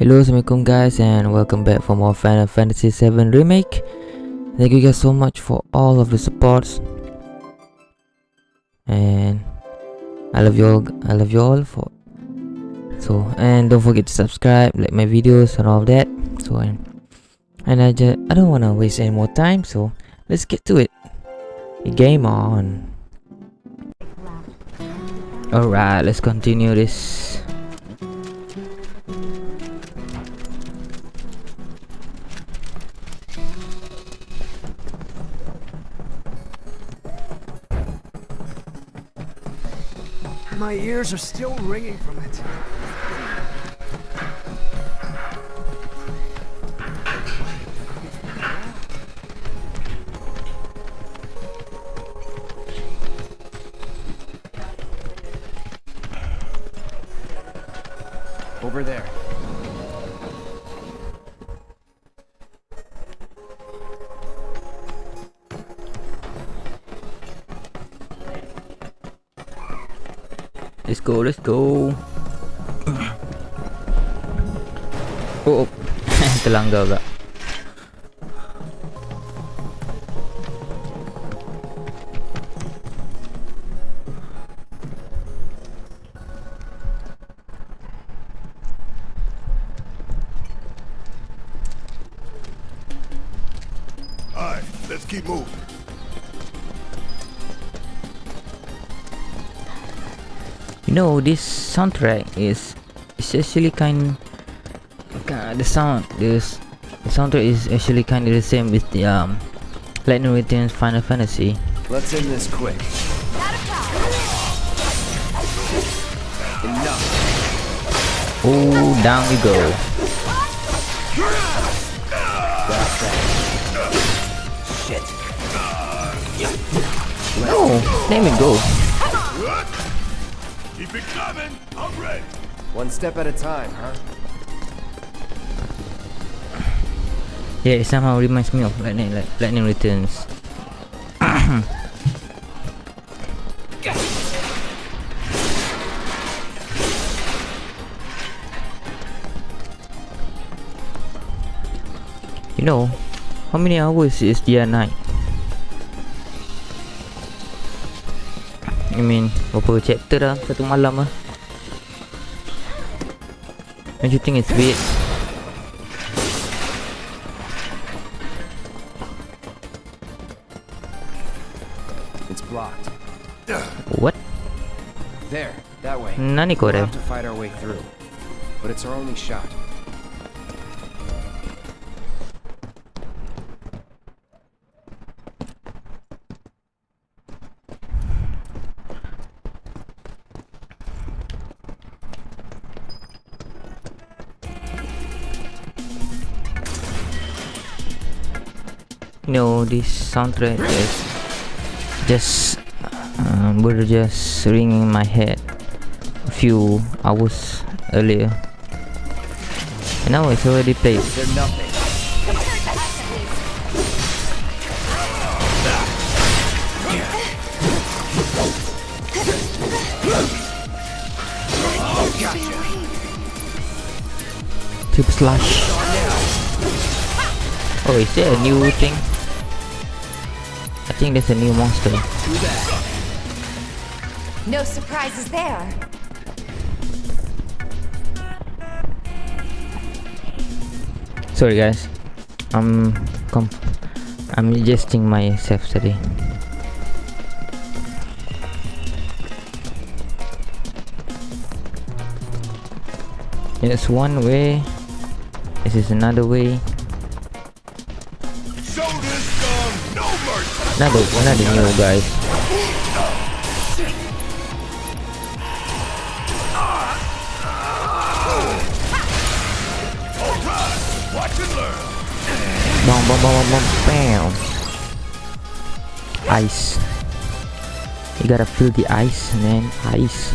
Hello, Assalamualaikum guys and welcome back for more Final Fantasy 7 Remake. Thank you guys so much for all of the supports. And I love you all I love you all for so and don't forget to subscribe, like my videos and all that. So and, and I just I don't wanna waste any more time, so let's get to it. Game on. Alright, let's continue this. My ears are still ringing from it. Let's go, let's go. Oh, oh. terlanggar pula. Let's keep moving. You know, this soundtrack is is actually kind. The sound, this the soundtrack is actually kind of the same with the um, Lightning Returns Final Fantasy. Let's end this quick. Enough. Oh, down we go. Shit. Oh, let me go. Keep it coming. I'm ready. One step at a time, huh? Yeah, it somehow reminds me of Lightning, like Lightning Returns. you know, how many hours is dia night? I mean, berapa chapter dah satu malam ah? Don't you think it's weird? It's blocked. What? There, that way. Nani kau We'll have to fight our way through. But it's our only shot. This soundtrack is just um, were just ringing my head a few hours earlier. And now it's already played. Tube slash. Oh is there a new thing think there's a new monster No surprises there. sorry guys I'm com I'm adjusting myself today There's one way. This is another way. Guys. Alright, watch and learn. Bom bom bom bom bom bam. Ice. You gotta feel the ice, man. Ice.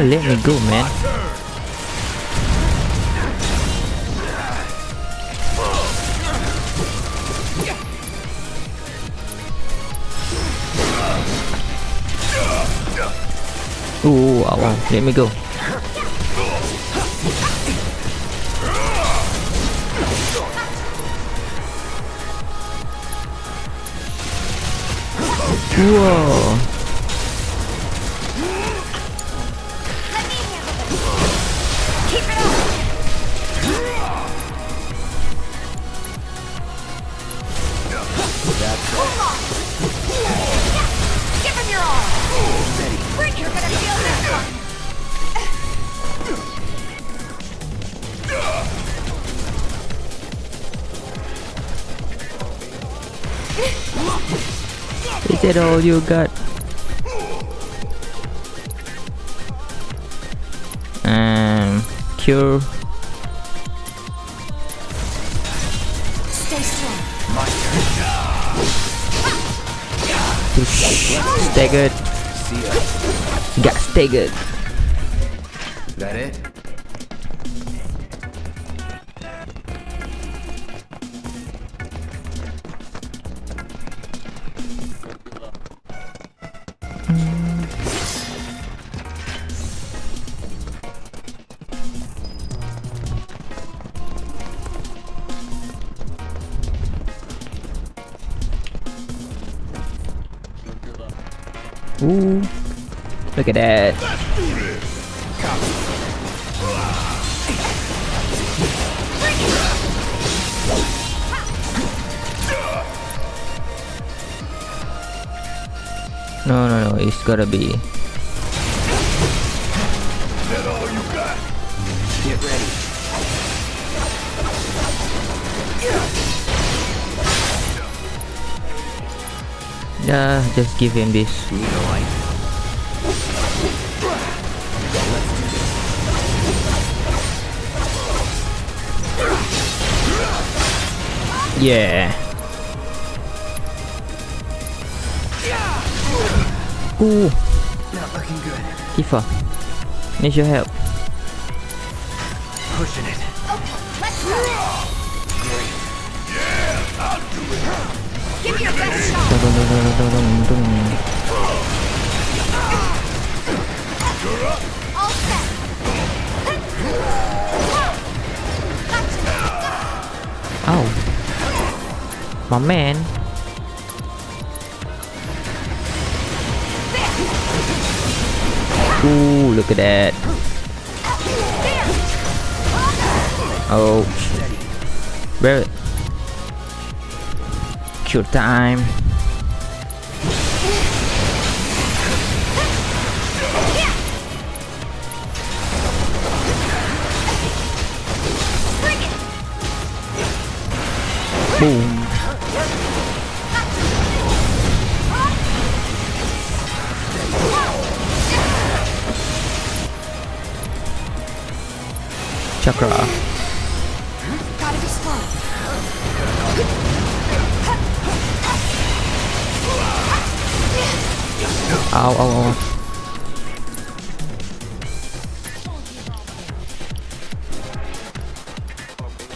gotta let me go man. Ooh, wow, wow, let me go. Whoa Is all you got? Um, cure. Stay strong. Staggered. See ya. Got staggered. That it? No, no, no. It's gotta be. That all you got? Get ready. Yeah, just give him this. Need a light? Yeah. Ooh, Not looking good. Tifa. Need your help. Pushing it. Let's go! Great. Give your best shot! Dun, dun, dun, dun. All set! Gotcha! Ow. My man. Ooh, look at that. Oh. Barret. Cure time. Boom. Chakra. Ow, ow, ow.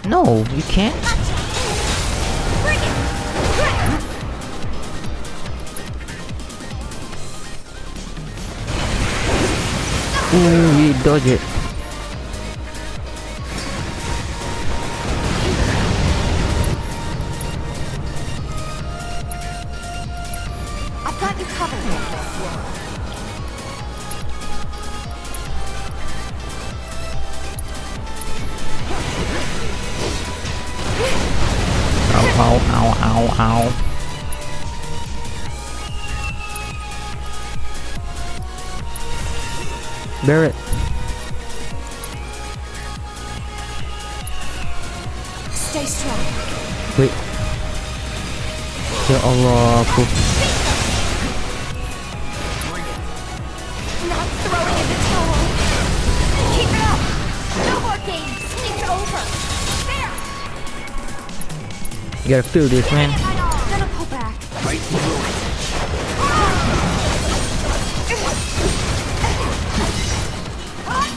No, you can't. Ooh, you dodge it. Barret. Stay strong. Wait. Ya Allah, aku Not throwing in the towel. Keep it up. No more games. It's over. There. you gotta feel this, man.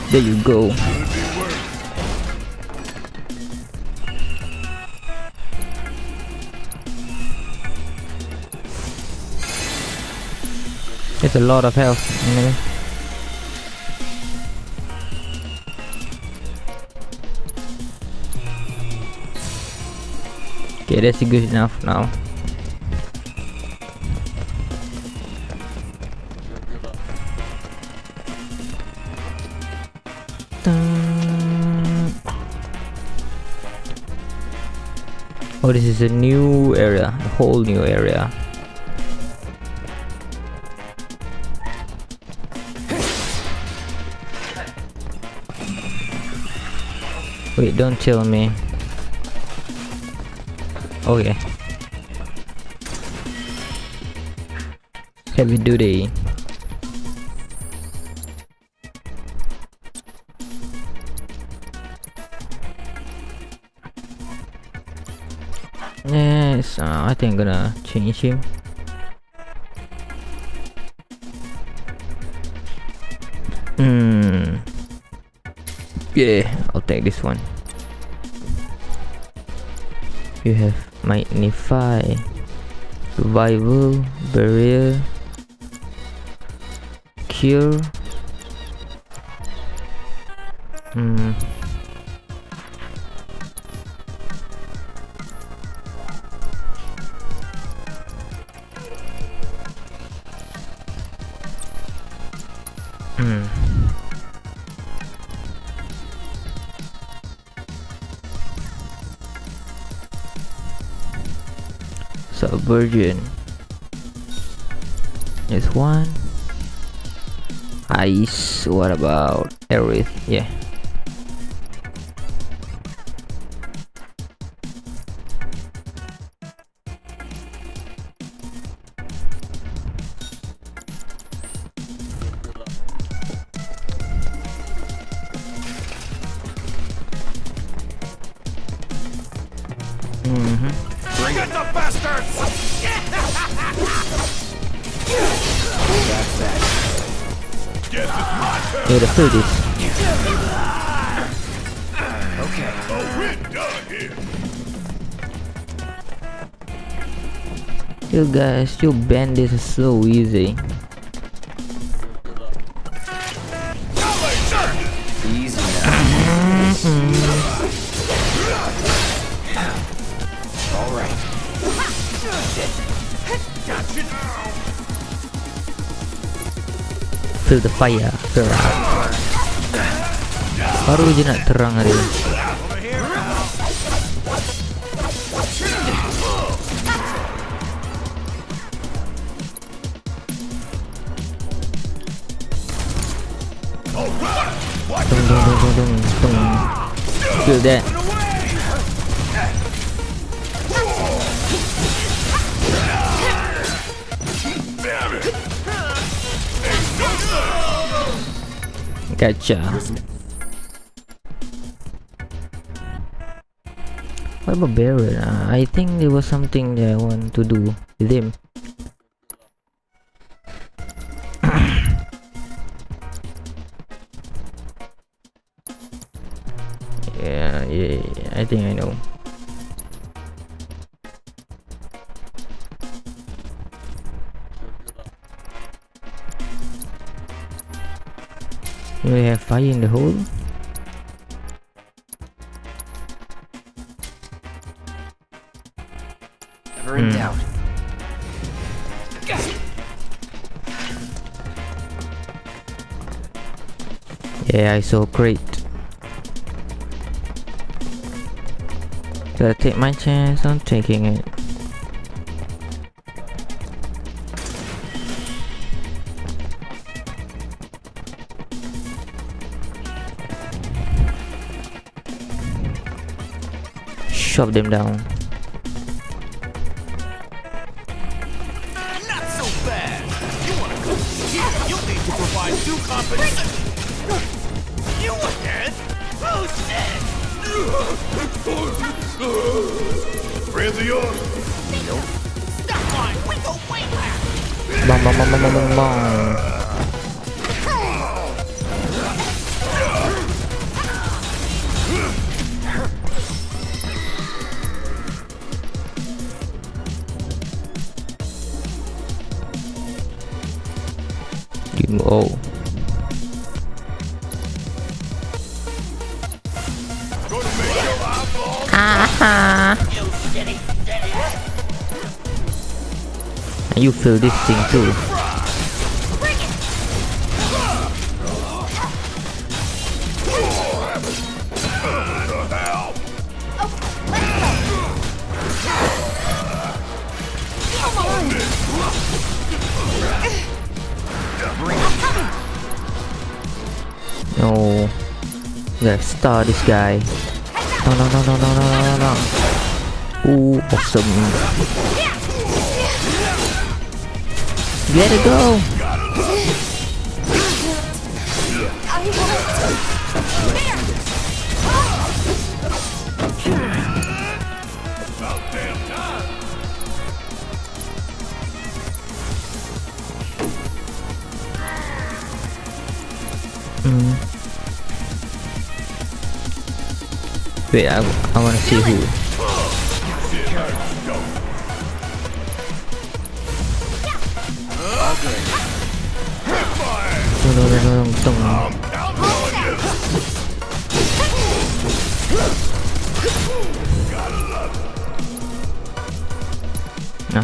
There you go. It's a lot of health. Anyway. Okay, that's good enough now. Oh, this is a new area, a whole new area. Wait, don't tell me. Okay. Heavy duty. I'm gonna change him. Hmm. Yeah, I'll take this one. You have magnify, survival, barrier, cure. Subversion. Is one. Ice. What about Aerith? Yeah. You guys, you bend this is so easy. Now. The fire, out. Baru je nak terang hari ni. Over here. All right. Watch Dung dung dung dung dung dung. Feel that. Damn it. Gotcha. What about Baron? Uh, I think there was something that I want to do with him. yeah, yeah, yeah, I think I know. We have fire in the hole. Yeah, I saw great. Gotta take my chance on taking it. shove them down. Bang bang oh. And you feel this thing too. No. Let's start this guy. No, no, no, no, no, no, no, no. Ooh, awesome. Let it go. Mm. Wait, I, I want to see who.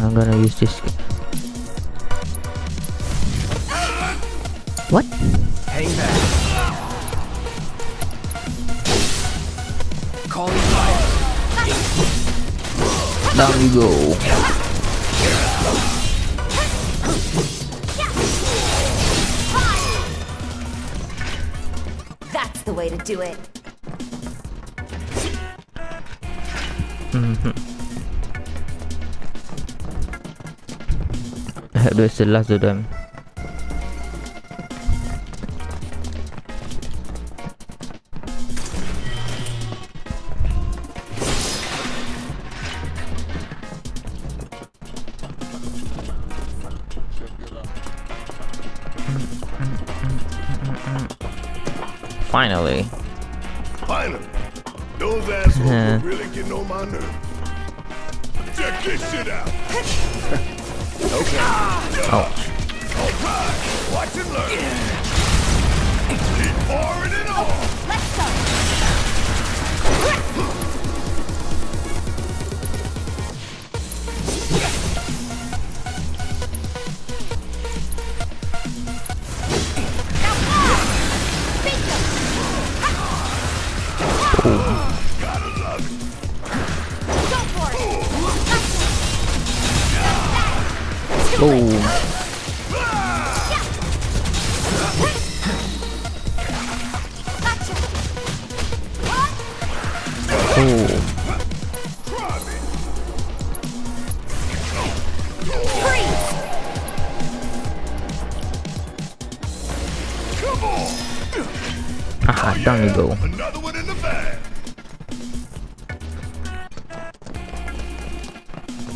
I'm gonna use this. What? Hang back. Fire. Down you go. Way to do it. The last of them. Finally. Finally. Those assholes are really getting on my nerves. Check this shit out. Okay. Ah! Oh, All right. Watch and learn. Keep pouring it on.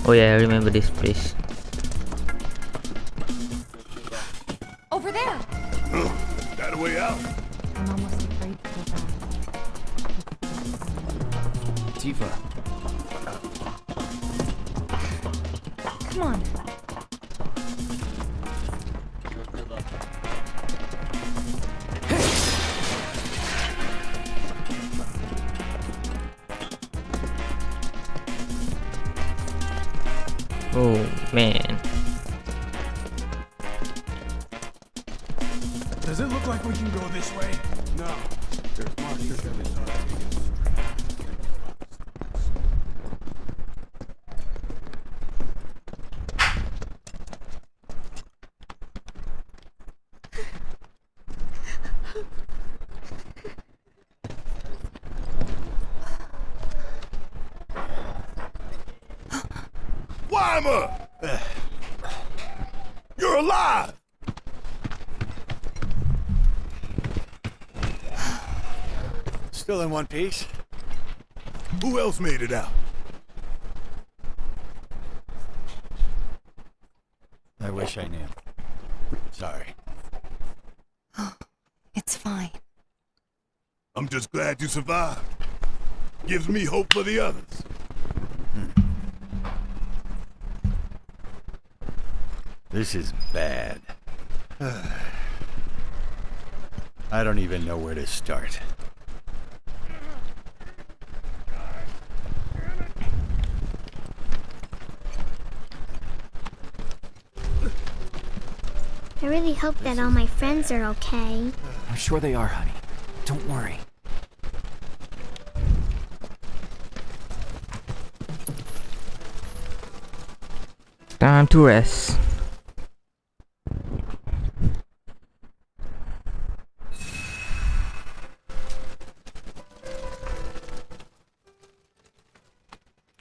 Oh yeah, I remember this place. Wymer! You're alive! Still in one piece? Who else made it out? I wish I knew. Sorry. It's fine. I'm just glad you survived. Gives me hope for the others. This is bad. I don't even know where to start. I really hope that all my friends are okay. I'm sure they are, honey. Don't worry. Time to rest.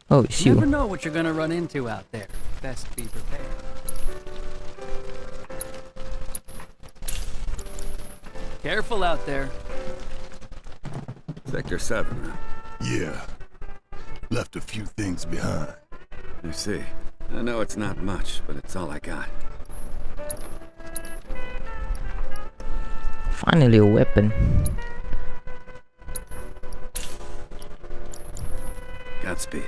Oh, it's You you. never know what you're gonna run into out there. Best be prepared. Careful out there. Sector 7, huh? Yeah. Left a few things behind. I see. I know it's not much, but it's all I got. Finally a weapon. Godspeed.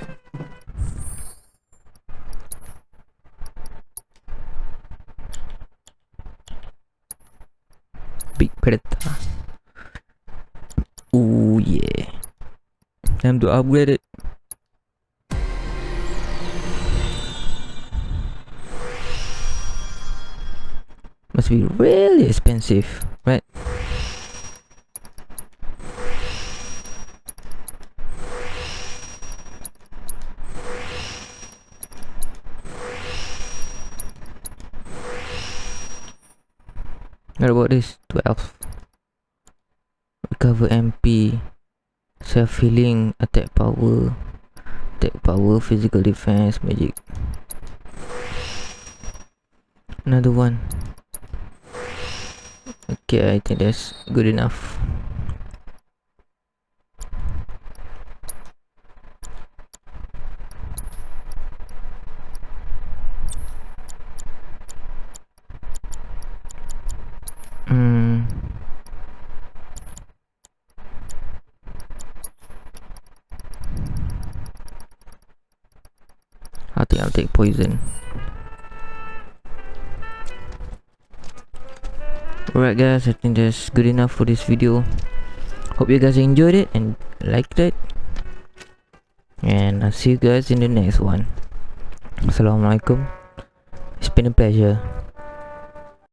Predator. Ooh yeah. Time to upgrade it. Must be really expensive, Self healing, attack power, attack power, physical defense, magic. Another one. Okay, I think that's good enough. Poison. Alright guys, I think that's good enough for this video. Hope you guys enjoyed it and liked it. And I'll see you guys in the next one. Assalamualaikum. It's been a pleasure.